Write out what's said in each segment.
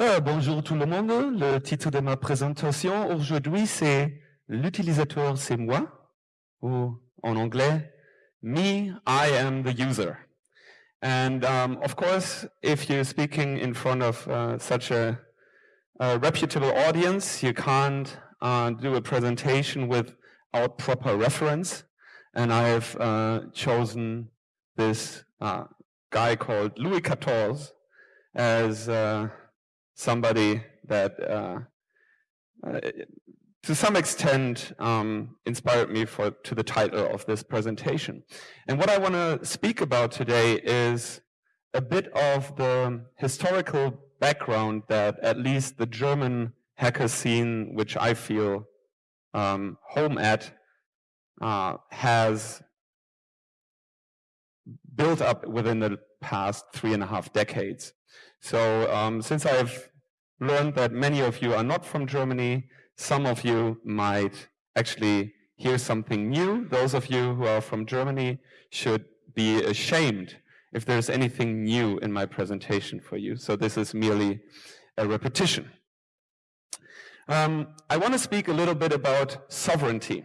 Euh, bonjour tout le monde. Le titre de ma présentation aujourd'hui, c'est L'utilisateur, c'est moi, ou en anglais, Me, I am the user. And um, of course, if you're speaking in front of uh, such a, a, reputable audience, you can't uh, do a presentation without proper reference. And I have uh, chosen this uh, guy called Louis XIV as uh, somebody that uh, uh, to some extent um, inspired me for to the title of this presentation. And what I want to speak about today is a bit of the historical background that at least the German hacker scene, which I feel um, home at, uh, has built up within the past three and a half decades. So um, since I've learned that many of you are not from Germany, some of you might actually hear something new. Those of you who are from Germany should be ashamed if there's anything new in my presentation for you. So this is merely a repetition. Um, I want to speak a little bit about sovereignty.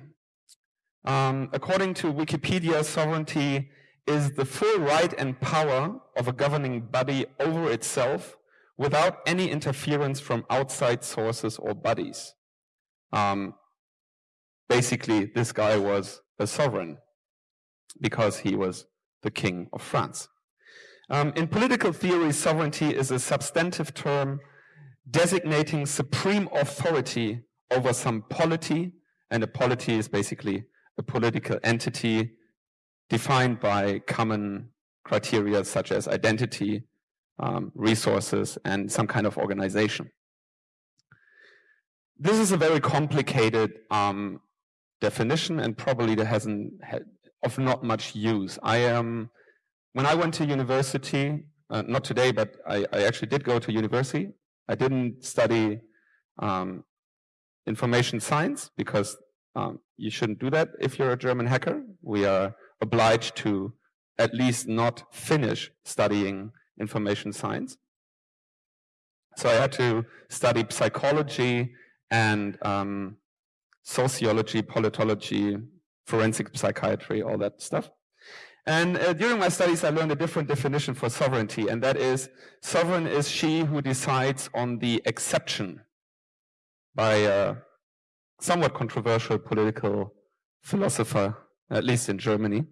Um, according to Wikipedia, sovereignty is the full right and power of a governing body over itself without any interference from outside sources or bodies. Um, basically, this guy was a sovereign because he was the king of France. Um, in political theory, sovereignty is a substantive term designating supreme authority over some polity, and a polity is basically a political entity defined by common criteria such as identity, um, resources, and some kind of organization. This is a very complicated um, definition and probably there hasn't had of not much use. I am, um, when I went to university, uh, not today, but I, I, actually did go to university. I didn't study um, information science because um, you shouldn't do that if you're a German hacker. We are obliged to at least not finish studying information science. So I had to study psychology and um, sociology, politology, forensic psychiatry, all that stuff. And uh, during my studies, I learned a different definition for sovereignty, and that is sovereign is she who decides on the exception by a somewhat controversial political philosopher, at least in Germany.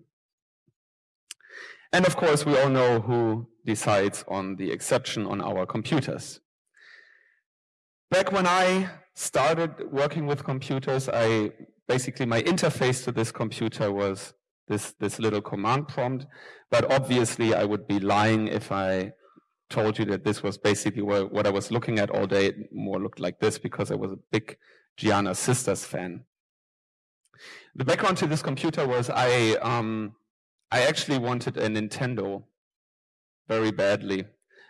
And of course, we all know who decides on the exception on our computers. Back when I started working with computers, I basically my interface to this computer was this, this little command prompt. But obviously, I would be lying if I told you that this was basically what, what I was looking at all day. It more looked like this because I was a big Giana Sisters fan. The background to this computer was I um, I actually wanted a Nintendo very badly.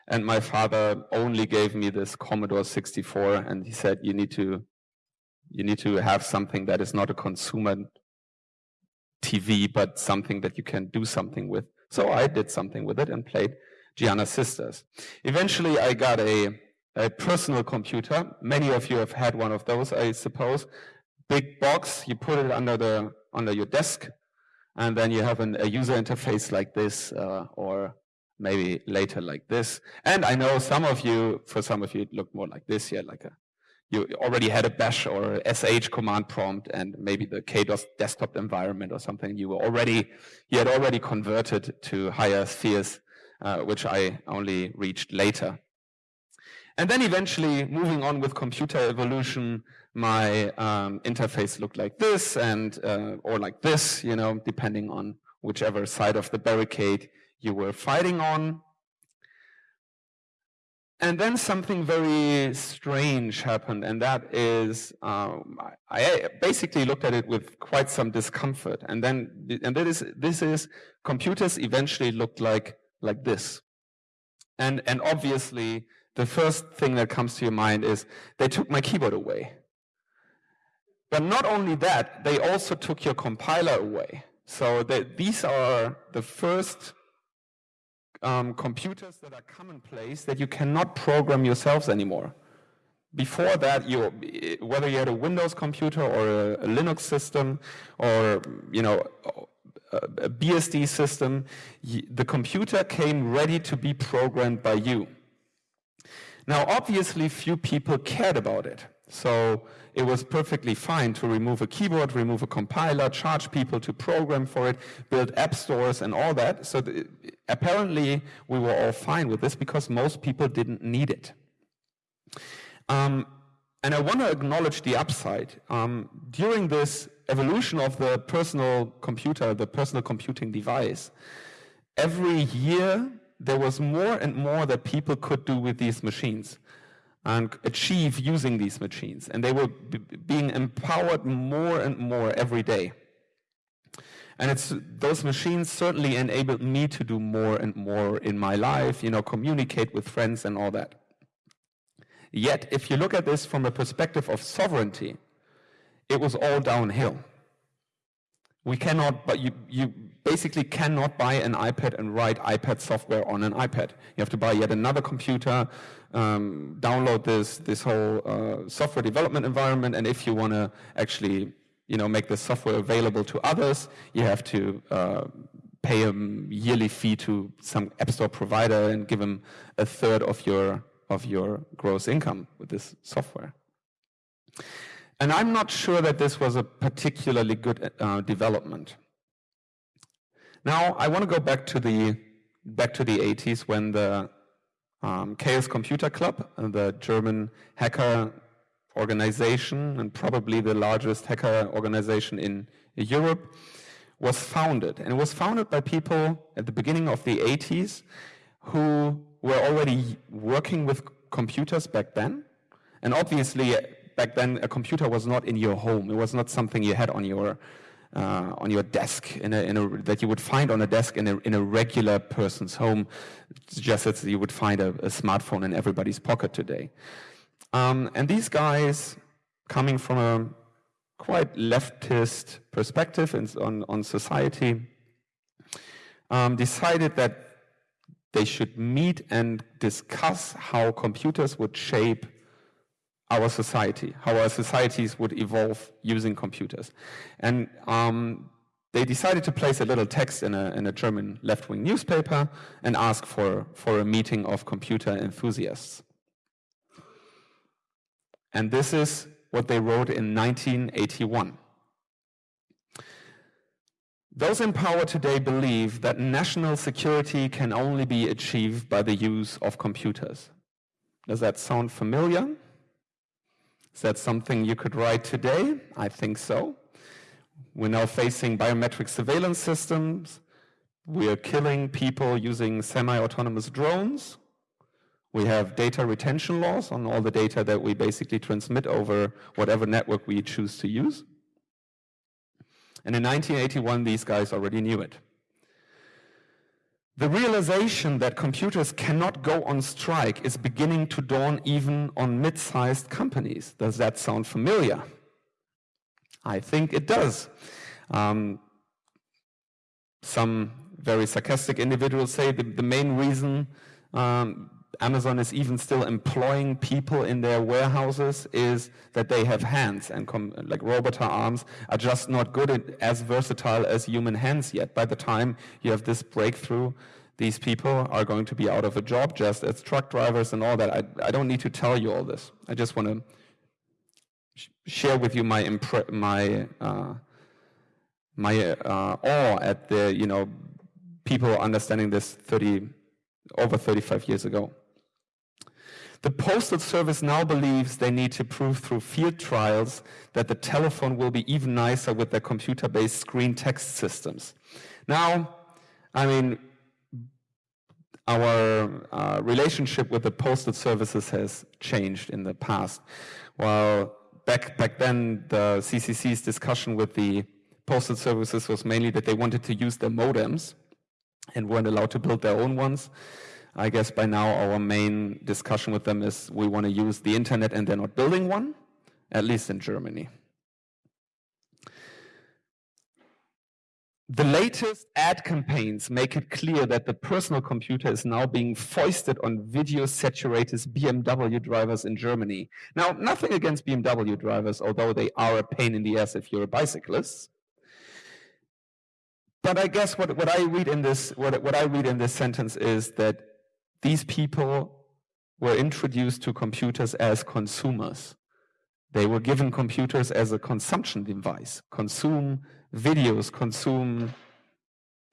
And my father only gave me this Commodore 64 and he said, you need to, you need to have something that is not a consumer TV, but something that you can do something with. So I did something with it and played Giana Sisters. Eventually I got a, a personal computer. Many of you have had one of those, I suppose. Big box, you put it under the, under your desk and then you have an, a user interface like this, uh, or maybe later like this. And I know some of you, for some of you, it looked more like this, yeah, like a, you already had a bash or sh command prompt and maybe the KDOS desktop environment or something. You were already, you had already converted to higher spheres, uh, which I only reached later. And then eventually moving on with computer evolution, my um, interface looked like this and uh, or like this, you know, depending on whichever side of the barricade you were fighting on. And then something very strange happened, and that is, um, I basically looked at it with quite some discomfort. And then, and that is, this is, computers eventually looked like like this. And and obviously, the first thing that comes to your mind is they took my keyboard away. But not only that, they also took your compiler away. So these are the first um, computers that are commonplace that you cannot program yourselves anymore. Before that, you, whether you had a Windows computer or a, a Linux system or you know a BSD system, the computer came ready to be programmed by you. Now, obviously, few people cared about it. So it was perfectly fine to remove a keyboard, remove a compiler, charge people to program for it, build app stores and all that. So apparently we were all fine with this because most people didn't need it. Um, and I want to acknowledge the upside. Um, during this evolution of the personal computer, the personal computing device, every year there was more and more that people could do with these machines and achieve using these machines. And they were being empowered more and more every day. And it's those machines certainly enabled me to do more and more in my life, you know, communicate with friends and all that. Yet, if you look at this from a perspective of sovereignty, it was all downhill. We cannot, but you, you basically cannot buy an iPad and write iPad software on an iPad. You have to buy yet another computer, um, download this, this whole uh, software development environment, and if you want to actually you know, make the software available to others, you have to uh, pay a yearly fee to some app store provider and give them a third of your, of your gross income with this software. And I'm not sure that this was a particularly good uh, development. Now, I want to go back to the back to the 80s when the um, Chaos Computer Club, uh, the German hacker organization and probably the largest hacker organization in Europe, was founded. And it was founded by people at the beginning of the 80s who were already working with computers back then. And obviously, back then, a computer was not in your home. It was not something you had on your uh, on your desk in a, in a, that you would find on a desk in a, in a regular person's home, just as you would find a, a smartphone in everybody's pocket today. Um, and these guys, coming from a quite leftist perspective on, on society, um, decided that they should meet and discuss how computers would shape our society, how our societies would evolve using computers. And um, they decided to place a little text in a, in a German left-wing newspaper and ask for, for a meeting of computer enthusiasts. And this is what they wrote in 1981. Those in power today believe that national security can only be achieved by the use of computers. Does that sound familiar? Is that something you could write today? I think so. We're now facing biometric surveillance systems. We're killing people using semi-autonomous drones. We have data retention laws on all the data that we basically transmit over whatever network we choose to use. And in 1981, these guys already knew it. The realization that computers cannot go on strike is beginning to dawn even on mid-sized companies. Does that sound familiar? I think it does. Um, some very sarcastic individuals say the, the main reason um, Amazon is even still employing people in their warehouses is that they have hands and like robot arms are just not good as versatile as human hands yet. By the time you have this breakthrough, these people are going to be out of a job just as truck drivers and all that. I, I don't need to tell you all this. I just want to sh share with you my my uh, my uh, awe at the you know people understanding this 30 over 35 years ago. The Postal Service now believes they need to prove through field trials that the telephone will be even nicer with their computer-based screen text systems. Now, I mean, our uh, relationship with the postal services has changed in the past. While back, back then, the CCC's discussion with the postal services was mainly that they wanted to use their modems and weren't allowed to build their own ones. I guess by now our main discussion with them is we want to use the internet and they're not building one, at least in Germany. the latest ad campaigns make it clear that the personal computer is now being foisted on video saturated BMW drivers in Germany. Now, nothing against BMW drivers, although they are a pain in the ass if you're a bicyclist. But I guess what, what I read in this what, what I read in this sentence is that these people were introduced to computers as consumers. They were given computers as a consumption device, consume videos, consume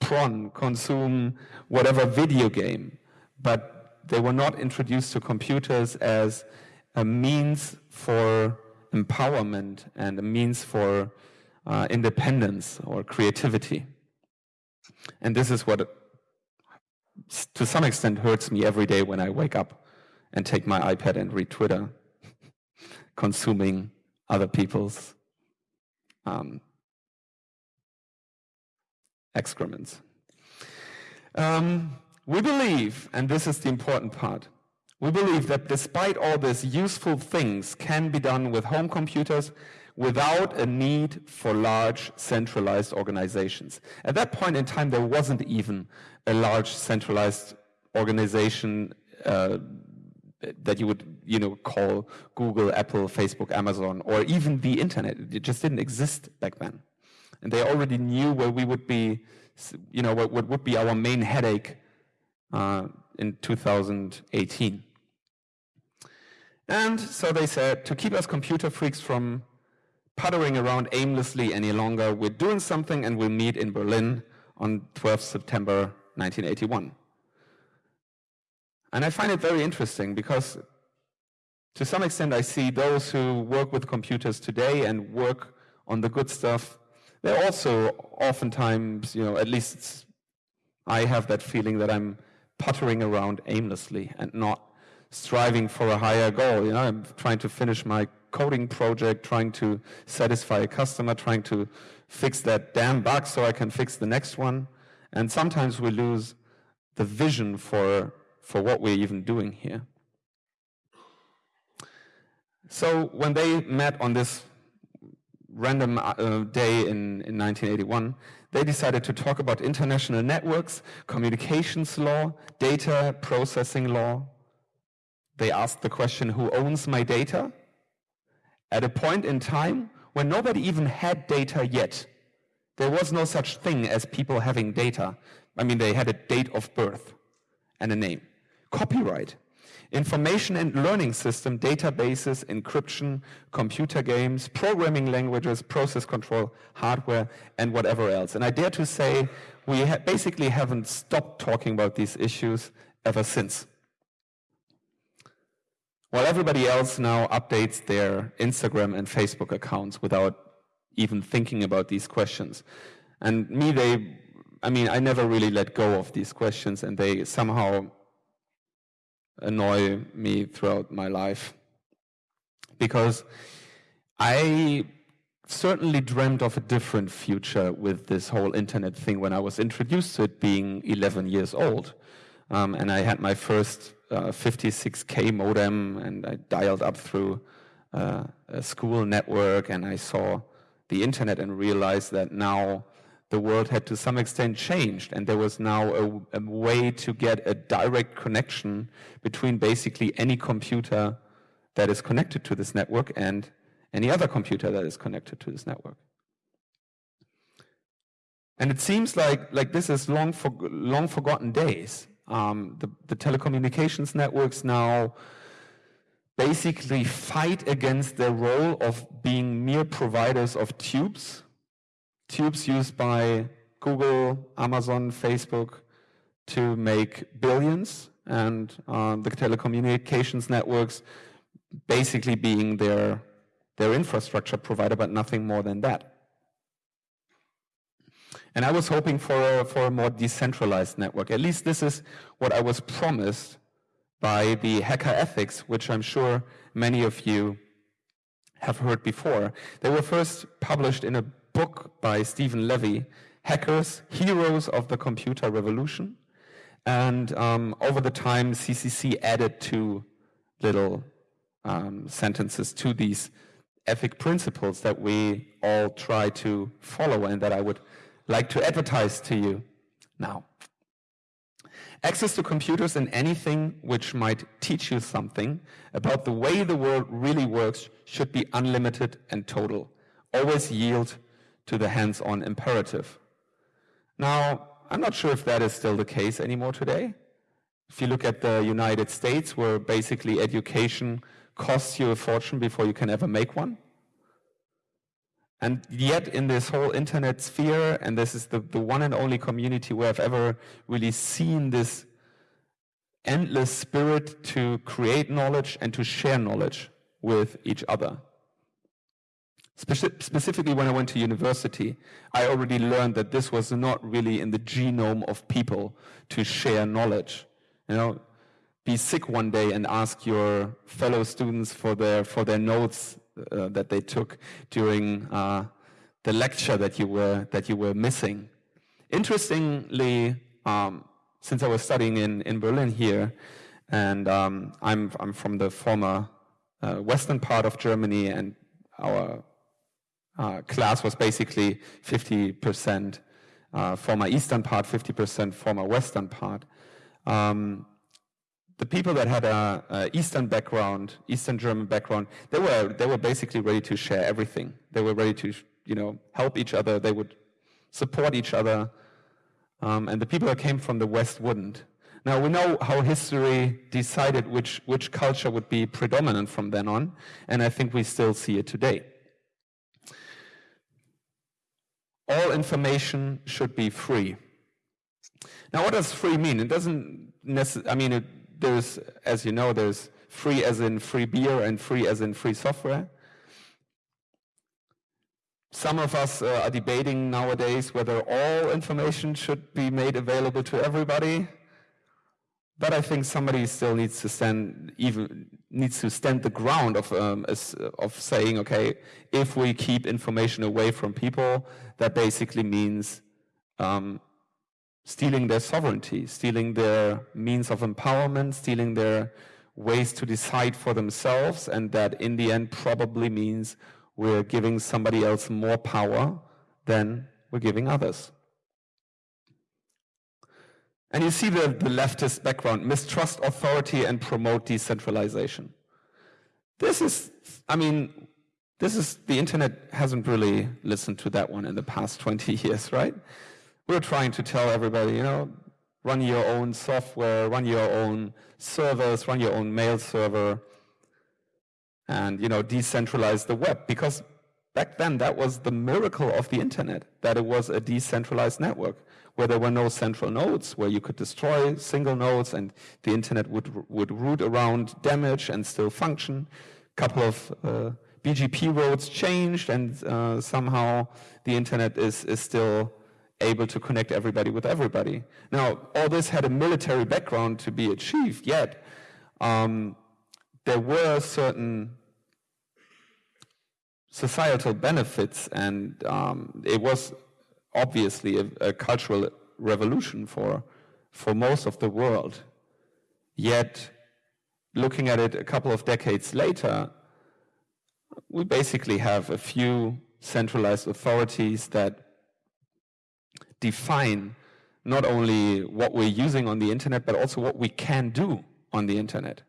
prawn, consume whatever video game, but they were not introduced to computers as a means for empowerment and a means for uh, independence or creativity. And this is what, to some extent, hurts me every day when I wake up and take my iPad and read Twitter, consuming other people's um, excrements. Um, we believe, and this is the important part, we believe that despite all this, useful things can be done with home computers without a need for large centralized organizations. At that point in time, there wasn't even a large centralized organization uh, that you would you know call Google, Apple, Facebook, Amazon, or even the internet. It just didn't exist back then, and they already knew where we would be, you know, what, would be our main headache uh, in 2018. And so they said to keep us computer freaks from puttering around aimlessly any longer, we're doing something, and we'll meet in Berlin on 12th September 1981. And I find it very interesting because to some extent I see those who work with computers today and work on the good stuff, they're also oftentimes, you know, at least I have that feeling that I'm puttering around aimlessly and not striving for a higher goal. You know, I'm trying to finish my coding project, trying to satisfy a customer, trying to fix that damn bug so I can fix the next one. And sometimes we lose the vision for for what we're even doing here. So when they met on this random uh, day in, in 1981, they decided to talk about international networks, communications law, data processing law. They asked the question, who owns my data? At a point in time when nobody even had data yet. There was no such thing as people having data. I mean, they had a date of birth and a name copyright, information and learning system, databases, encryption, computer games, programming languages, process control, hardware, and whatever else. And I dare to say we ha basically haven't stopped talking about these issues ever since. While everybody else now updates their Instagram and Facebook accounts without even thinking about these questions. And me, they, I mean, I never really let go of these questions and they somehow annoy me throughout my life. Because I certainly dreamed of a different future with this whole internet thing when I was introduced to it being 11 years old. Um, and I had my first uh, 56K modem and I dialed up through uh, a school network and I saw the internet and realized that now the world had to some extent changed and there was now a, a, way to get a direct connection between basically any computer that is connected to this network and any other computer that is connected to this network. And it seems like, like this is long, for, long forgotten days. Um, the, the telecommunications networks now basically fight against their role of being mere providers of tubes tubes used by Google, Amazon, Facebook to make billions, and uh, the telecommunications networks basically being their, their infrastructure provider, but nothing more than that. And I was hoping for a, for a more decentralized network. At least this is what I was promised by the hacker ethics, which I'm sure many of you have heard before. They were first published in a book by Stephen Levy, Hackers, Heroes of the Computer Revolution. And um, over the time, CCC added two little um, sentences to these ethic principles that we all try to follow and that I would like to advertise to you now. Access to computers and anything which might teach you something about the way the world really works should be unlimited and total. Always yield to the hands-on imperative. Now, I'm not sure if that is still the case anymore today. If you look at the United States, where basically education costs you a fortune before you can ever make one. And yet in this whole internet sphere, and this is the, the one and only community where I've ever really seen this endless spirit to create knowledge and to share knowledge with each other. Speci specifically when I went to university, I already learned that this was not really in the genome of people to share knowledge. You know, be sick one day and ask your fellow students for their, for their notes uh, that they took during uh, the lecture that you were, that you were missing. Interestingly, um, since I was studying in, in Berlin here, and um, I'm, I'm from the former uh, western part of Germany, and our uh, class was basically 50% uh, former eastern part, 50% former western part. Um, the people that had a, a, Eastern background, Eastern German background, they were they were basically ready to share everything. They were ready to you know help each other. They would support each other, um, and the people that came from the West wouldn't. Now we know how history decided which which culture would be predominant from then on, and I think we still see it today. All information should be free. Now, what does free mean? It doesn't I mean, it there's, as you know, there's free as in free beer and free as in free software. Some of us uh, are debating nowadays whether all information should be made available to everybody. But I think somebody still needs to stand even needs to stand the ground of um, of saying, okay, if we keep information away from people, that basically means um, stealing their sovereignty, stealing their means of empowerment, stealing their ways to decide for themselves, and that in the end probably means we're giving somebody else more power than we're giving others. And you see the, the leftist background, mistrust authority and promote decentralization. This is, I mean, this is, the internet hasn't really listened to that one in the past 20 years, right? We're trying to tell everybody, you know, run your own software, run your own servers, run your own mail server, and, you know, decentralize the web. Because back then, that was the miracle of the internet, that it was a decentralized network where there were no central nodes, where you could destroy single nodes and the internet would, would route around damage and still function. A couple of uh, BGP routes changed and uh, somehow the internet is, is still able to connect everybody with everybody. Now, all this had a military background to be achieved, yet um, there were certain societal benefits, and um, it was obviously a, a, cultural revolution for, for most of the world. Yet, looking at it a couple of decades later, we basically have a few centralized authorities that define not only what we're using on the internet, but also what we can do on the internet.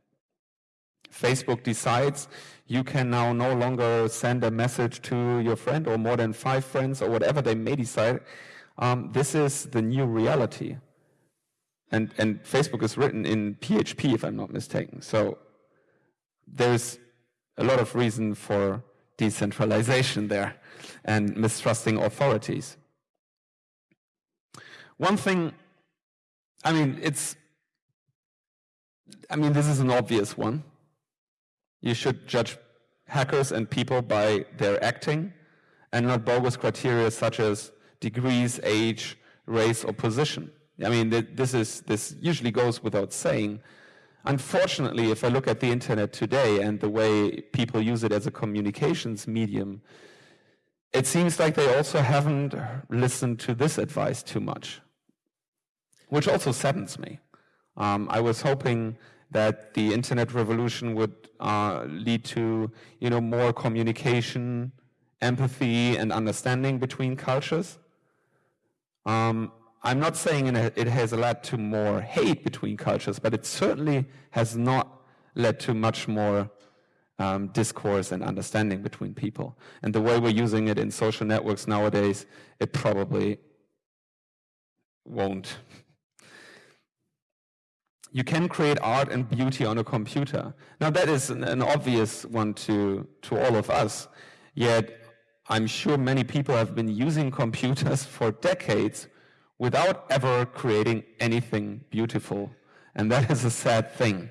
Facebook decides you can now no longer send a message to your friend or more than five friends or whatever they may decide. Um, this is the new reality. And, and Facebook is written in PHP, if I'm not mistaken. So there's a lot of reason for decentralization there and mistrusting authorities. One thing, I mean, it's, I mean, this is an obvious one. You should judge hackers and people by their acting and not bogus criteria such as degrees, age, race, or position. I mean, this, is, this usually goes without saying. Unfortunately, if I look at the internet today and the way people use it as a communications medium, it seems like they also haven't listened to this advice too much which also saddens me. Um, I was hoping that the internet revolution would uh, lead to you know more communication, empathy, and understanding between cultures. Um, I'm not saying it has led to more hate between cultures, but it certainly has not led to much more um, discourse and understanding between people. And the way we're using it in social networks nowadays, it probably won't. You can create art and beauty on a computer. Now that is an, an obvious one to, to all of us, yet I'm sure many people have been using computers for decades without ever creating anything beautiful. And that is a sad thing.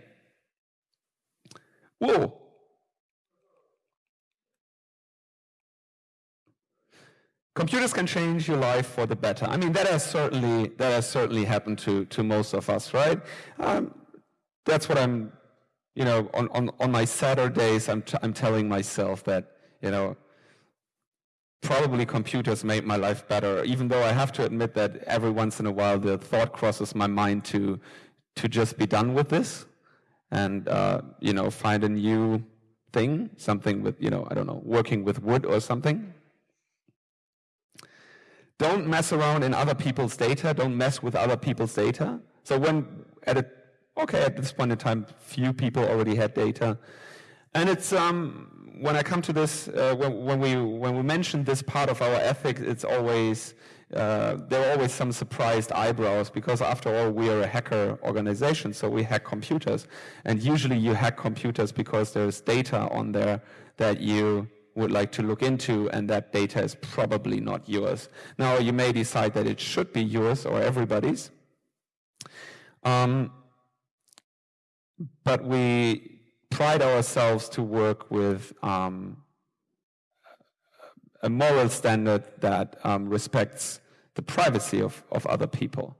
Whoa. Computers can change your life for the better. I mean, that has certainly that has certainly happened to to most of us, right? Um, that's what I'm, you know, on on on my Saturdays, I'm t- I'm telling myself that you know probably computers made my life better, even though I have to admit that every once in a while the thought crosses my mind to, to just be done with this and, uh, you know, find a new thing, something with, you know, I don't know, working with wood or something. Don't mess around in other people's data. Don't mess with other people's data. So when at a, okay, at this point in time, few people already had data. And it's, um, when I come to this, uh, when, when, we when we mention this part of our ethics, it's always uh, there are always some surprised eyebrows because after all we are a hacker organization, so we hack computers, and usually you hack computers because there's data on there that you would like to look into, and that data is probably not yours. Now you may decide that it should be yours or everybody's. Um, but we pride ourselves to work with um, a moral standard that um, respects the privacy of, of other people.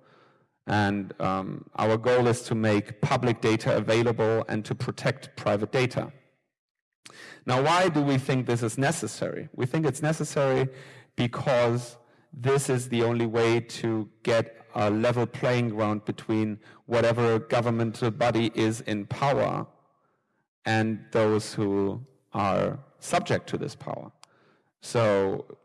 And um, our goal is to make public data available and to protect private data. Now, why do we think this is necessary? We think it's necessary because this is the only way to get a level playing ground between whatever governmental body is in power and those who are subject to this power. So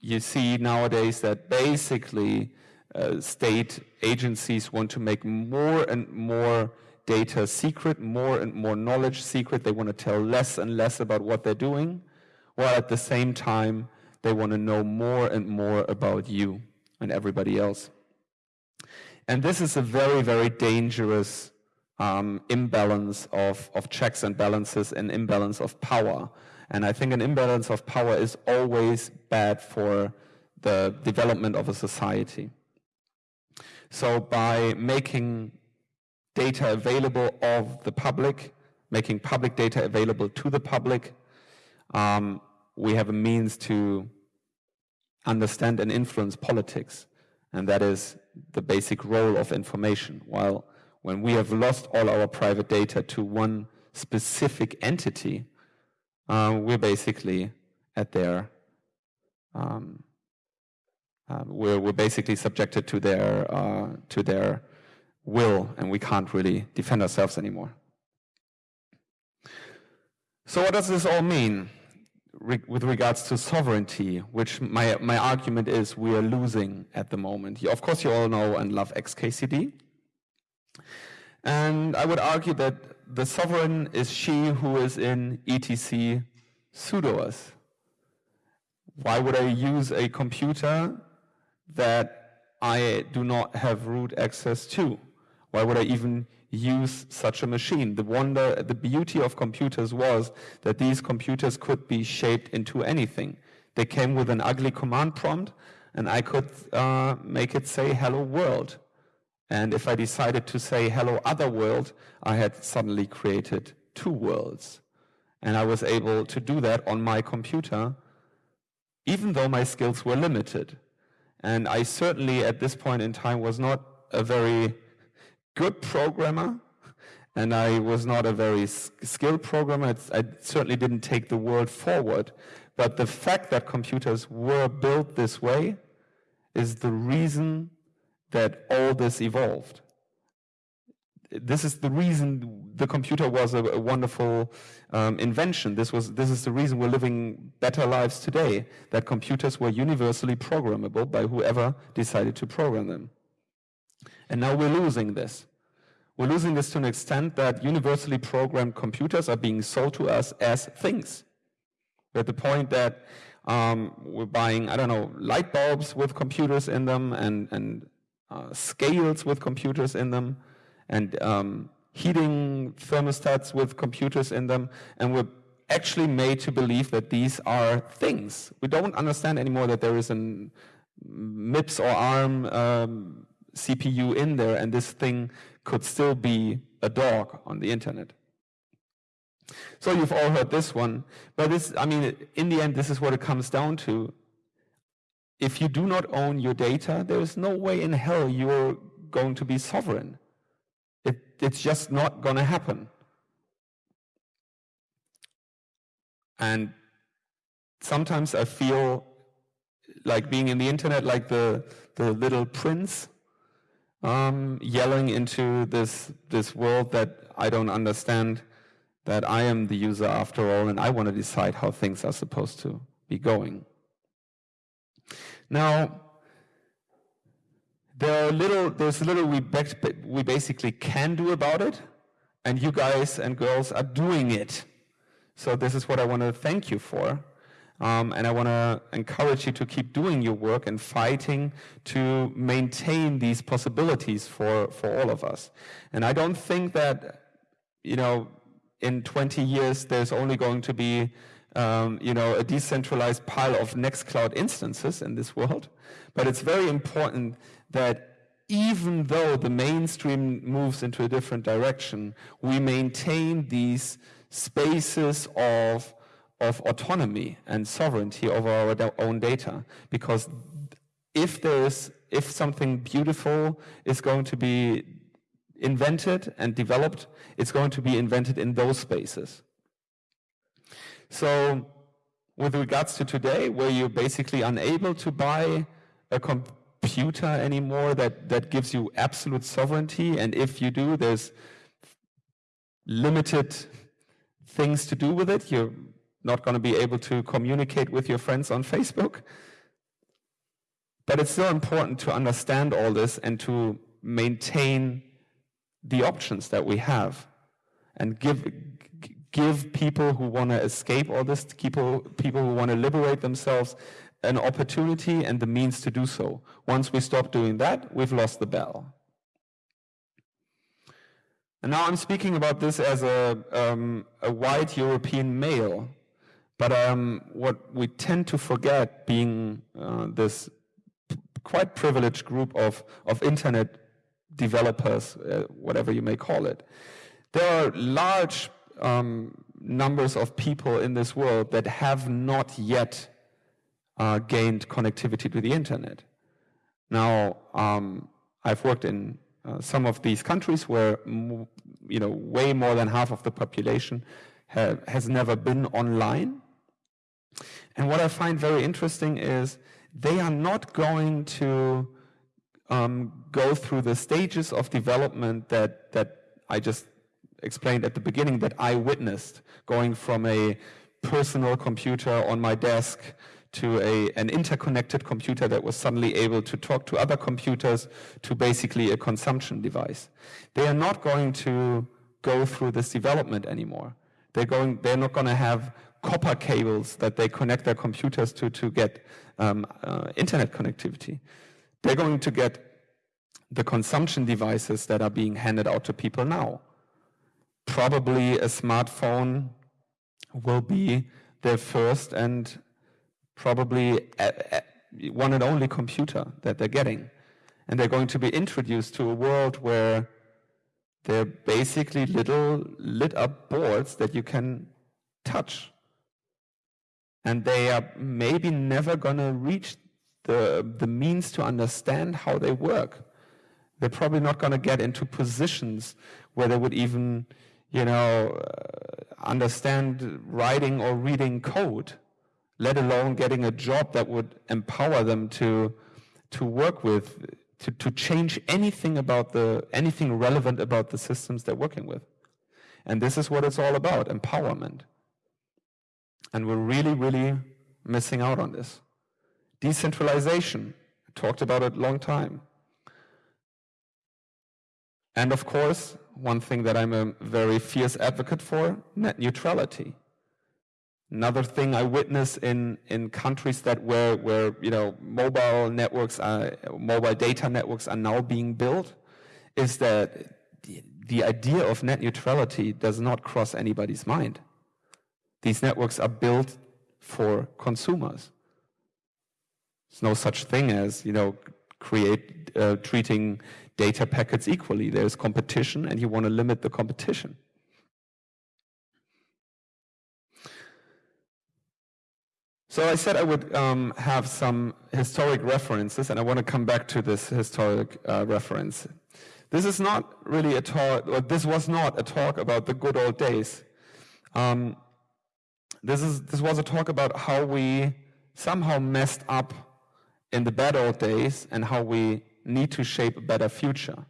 you see nowadays that basically uh, state agencies want to make more and more data secret, more and more knowledge secret. They want to tell less and less about what they're doing, while at the same time, they want to know more and more about you and everybody else. And this is a very, very dangerous um, imbalance of, of checks and balances and imbalance of power. And I think an imbalance of power is always bad for the development of a society. So by making data available of the public, making public data available to the public, um, we have a means to understand and influence politics. And that is the basic role of information. While when we have lost all our private data to one specific entity, uh, we're basically at their, um, uh, we're, we're basically subjected to their, uh, to their will, and we can't really defend ourselves anymore. So what does this all mean Re with regards to sovereignty, which my, my argument is we are losing at the moment? Of course, you all know and love XKCD. And I would argue that the sovereign is she who is in etc sudoers. Why would I use a computer that I do not have root access to? Why would I even use such a machine? The wonder, the beauty of computers was that these computers could be shaped into anything. They came with an ugly command prompt, and I could uh, make it say hello world. And if I decided to say hello other world, I had suddenly created two worlds. And I was able to do that on my computer, even though my skills were limited. And I certainly, at this point in time, was not a very good programmer, and I was not a very skilled programmer. I certainly didn't take the world forward. But the fact that computers were built this way is the reason that all this evolved. this is the reason the computer was a, a wonderful um, invention. This was this is the reason we're living better lives today. That computers were universally programmable by whoever decided to program them. And now we're losing this. We're losing this to an extent that universally programmed computers are being sold to us as things. At the point that um, we're buying, I don't know, light bulbs with computers in them and, and uh, scales with computers in them and um, heating thermostats with computers in them. And we're actually made to believe that these are things. We don't understand anymore that there is an MIPS or ARM um, CPU in there and this thing could still be a dog on the internet. So you've all heard this one, but this, I mean, in the end, this is what it comes down to. If you do not own your data, there is no way in hell you're going to be sovereign. It, it's just not going to happen. And sometimes I feel like being in the internet like the, the little prince um, yelling into this, this world that I don't understand that I am the user after all and I want to decide how things are supposed to be going. Now, there are little, there's little we, we basically can do about it, and you guys and girls are doing it. So this is what I want to thank you for. Um, and I want to encourage you to keep doing your work and fighting to maintain these possibilities for, for all of us. And I don't think that, you know, in 20 years, there's only going to be um, you know, a decentralized pile of Nextcloud instances in this world. But it's very important that even though the mainstream moves into a different direction, we maintain these spaces of, of autonomy and sovereignty over our own data. Because if there is, if something beautiful is going to be invented and developed, it's going to be invented in those spaces. So with regards to today, where you're basically unable to buy a computer anymore that, that gives you absolute sovereignty, and if you do, there's limited things to do with it. You're not going to be able to communicate with your friends on Facebook. But it's still important to understand all this and to maintain the options that we have and give give people who want to escape all this, people, people who want to liberate themselves, an opportunity and the means to do so. Once we stop doing that, we've lost the battle. And now I'm speaking about this as a, um, a white European male, but um, what we tend to forget, being uh, this quite privileged group of, of internet developers, uh, whatever you may call it. There are large um, numbers of people in this world that have not yet uh, gained connectivity to the internet. Now, um, I've worked in uh, some of these countries where, you know, way more than half of the population have, has never been online. And what I find very interesting is they are not going to um, go through the stages of development that, that I just explained at the beginning that I witnessed, going from a personal computer on my desk to a, an interconnected computer that was suddenly able to talk to other computers to basically a consumption device. They are not going to go through this development anymore. They're, going, they're not going to have copper cables that they connect their computers to to get um, uh, internet connectivity. They're going to get the consumption devices that are being handed out to people now. Probably a smartphone will be their first and probably one and only computer that they're getting. And they're going to be introduced to a world where they're basically little lit up boards that you can touch. And they are maybe never going to reach the, the means to understand how they work. They're probably not going to get into positions where they would even, you know, uh, understand writing or reading code, let alone getting a job that would empower them to, to work with to, to change anything about the, anything relevant about the systems they're working with. And this is what it's all about, empowerment. And we're really, really missing out on this. Decentralization, I talked about it a long time. And of course, one thing that I'm a very fierce advocate for, net neutrality. Another thing I witness in, in countries that where, where you know, mobile networks, are, mobile data networks are now being built is that the, the idea of net neutrality does not cross anybody's mind. These networks are built for consumers. There's no such thing as, you know, create, uh, treating data packets equally. There's competition and you want to limit the competition. So I said I would um, have some historic references, and I want to come back to this historic uh, reference. This is not really a talk, this was not a talk about the good old days. Um, this, is, this was a talk about how we somehow messed up in the bad old days and how we need to shape a better future.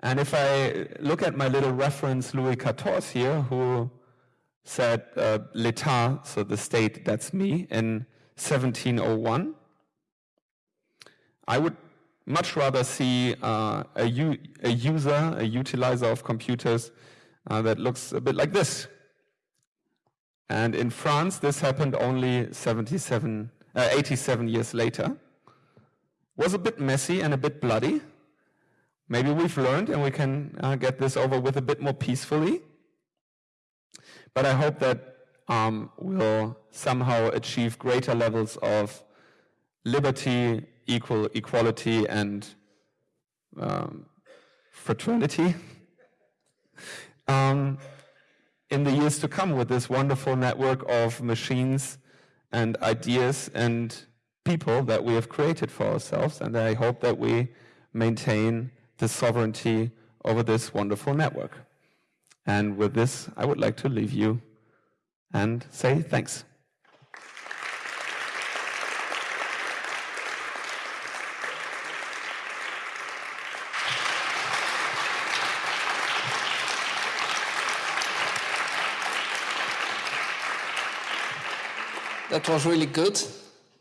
And if I look at my little reference, Louis XIV here, who said uh, l'État, so the state, that's me, in 1701. I would much rather see uh, a, user, a utilizer of computers uh, that looks a bit like this. And in France, this happened only 77, uh, 87 years later. Was a bit messy and a bit bloody. Maybe we've learned and we can uh, get this over with a bit more peacefully. But I hope that um, we'll somehow achieve greater levels of liberty, equal equality, and um, fraternity um, in the years to come with this wonderful network of machines and ideas and people that we have created for ourselves. And I hope that we maintain the sovereignty over this wonderful network. And with this, I would like to leave you and say thanks. That was really good.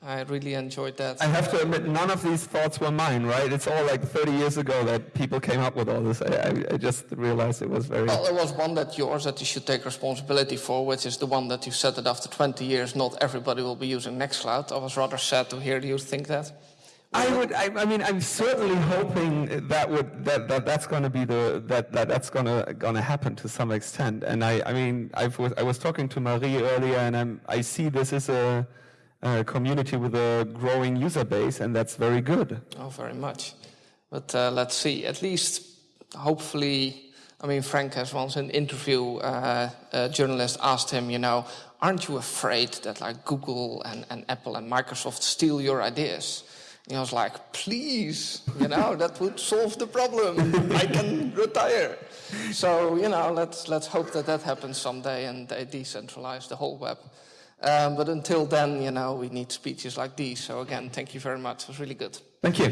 I really enjoyed that. I have to admit, none of these thoughts were mine, right? It's all like 30 years ago that people came up with all this. I, I, I, just realized it was very... Well, there was one that yours that you should take responsibility for, which is the one that you said that after 20 years, not everybody will be using Nextcloud. I was rather sad to hear you think that. I would. I, I, mean, I'm certainly hoping that would that, that that's going to be the that, that that's going to going to happen to some extent. And I. I mean, I was I was talking to Marie earlier, and I'm I see this as a uh, community with a growing user base, and that's very good. Oh, very much. But uh, let's see. At least, hopefully, I mean, Frank has once in an interview, uh, a journalist asked him, you know, aren't you afraid that like Google and, and Apple and Microsoft steal your ideas? And I was like, please, you know, that would solve the problem. I can retire. So, you know, let's, let's hope that that happens someday and they decentralize the whole web. Um, but until then, you know, we need speeches like these. So again, thank you very much. It was really good. Thank you.